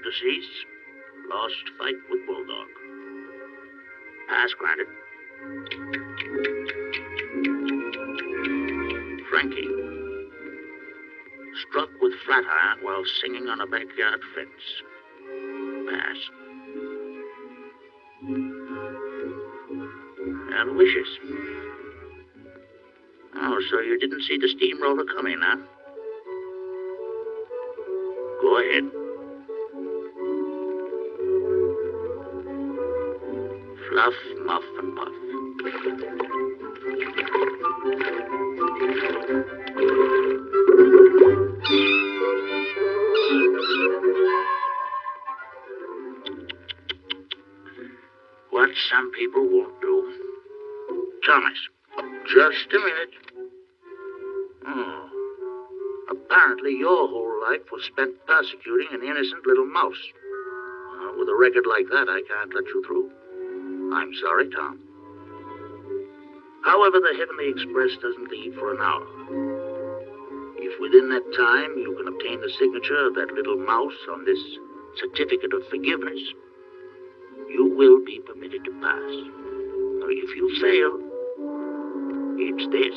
Of? Lost fight with Bulldog. Pass granted. Frankie. Struck with flat iron while singing on a backyard fence. Pass. And wishes. Oh, so you didn't see the steamroller coming, huh? Go ahead. What some people won't do. Thomas, just a minute. Oh. Apparently, your whole life was spent persecuting an innocent little mouse. Uh, with a record like that, I can't let you through. I'm sorry, Tom. However, the Heavenly Express doesn't leave for an hour. If within that time you can obtain the signature of that little mouse on this certificate of forgiveness, you will be permitted to pass. Or if you fail, it's this.